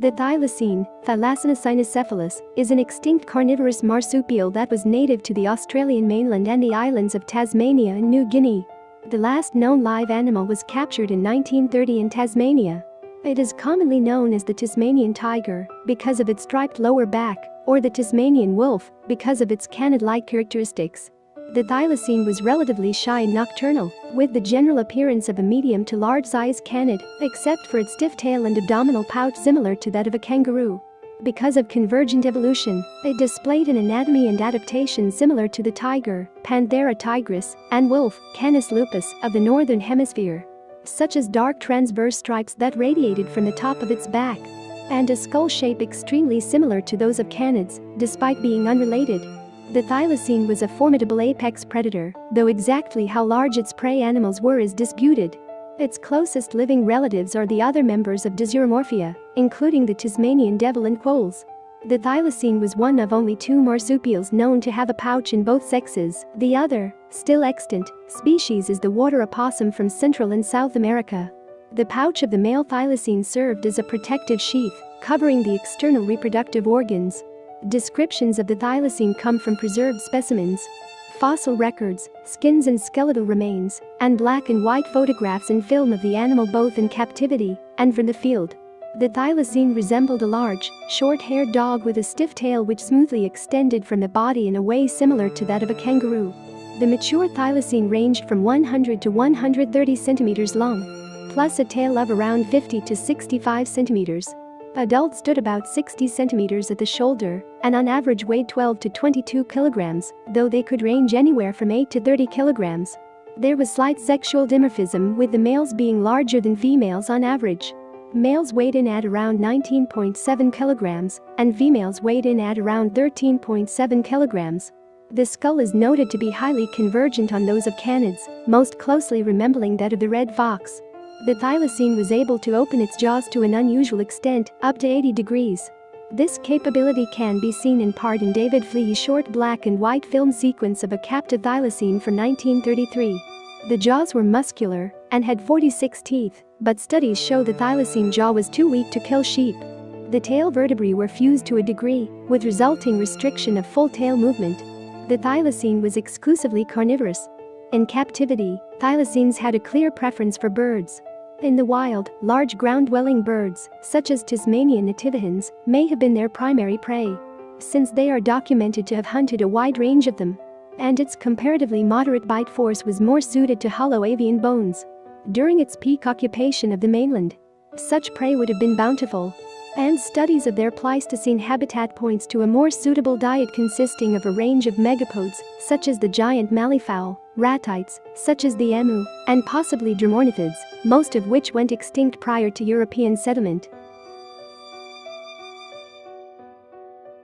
The thylacine, Thylacinus cynocephalus, is an extinct carnivorous marsupial that was native to the Australian mainland and the islands of Tasmania and New Guinea. The last known live animal was captured in 1930 in Tasmania. It is commonly known as the Tasmanian tiger because of its striped lower back, or the Tasmanian wolf because of its canid-like characteristics. The thylacine was relatively shy and nocturnal, with the general appearance of a medium to large-sized canid, except for its stiff tail and abdominal pouch similar to that of a kangaroo. Because of convergent evolution, it displayed an anatomy and adaptation similar to the tiger, Panthera tigris, and wolf, Canis lupus, of the northern hemisphere. Such as dark transverse stripes that radiated from the top of its back. And a skull shape extremely similar to those of canids, despite being unrelated. The thylacine was a formidable apex predator, though exactly how large its prey animals were is disputed. Its closest living relatives are the other members of Dasyuromorphia, including the Tasmanian devil and quolls. The thylacine was one of only two marsupials known to have a pouch in both sexes, the other, still extant, species is the water opossum from Central and South America. The pouch of the male thylacine served as a protective sheath, covering the external reproductive organs, Descriptions of the thylacine come from preserved specimens, fossil records, skins and skeletal remains, and black and white photographs and film of the animal both in captivity and from the field. The thylacine resembled a large, short-haired dog with a stiff tail which smoothly extended from the body in a way similar to that of a kangaroo. The mature thylacine ranged from 100 to 130 centimeters long, plus a tail of around 50 to 65 centimeters. Adults stood about 60 centimeters at the shoulder and on average weighed 12 to 22 kilograms, though they could range anywhere from 8 to 30 kilograms. There was slight sexual dimorphism with the males being larger than females on average. Males weighed in at around 19.7 kilograms and females weighed in at around 13.7 kilograms. The skull is noted to be highly convergent on those of canids, most closely resembling that of the red fox. The thylacine was able to open its jaws to an unusual extent, up to 80 degrees. This capability can be seen in part in David Fleay's short black and white film sequence of a captive thylacine from 1933. The jaws were muscular and had 46 teeth, but studies show the thylacine jaw was too weak to kill sheep. The tail vertebrae were fused to a degree, with resulting restriction of full tail movement. The thylacine was exclusively carnivorous. In captivity, thylacines had a clear preference for birds, in the wild, large ground-dwelling birds, such as Tasmanian nativehens, may have been their primary prey. Since they are documented to have hunted a wide range of them. And its comparatively moderate bite force was more suited to hollow avian bones. During its peak occupation of the mainland, such prey would have been bountiful. And studies of their Pleistocene habitat points to a more suitable diet consisting of a range of megapodes, such as the giant malleefowl, ratites, such as the emu, and possibly dromornithids, most of which went extinct prior to European settlement.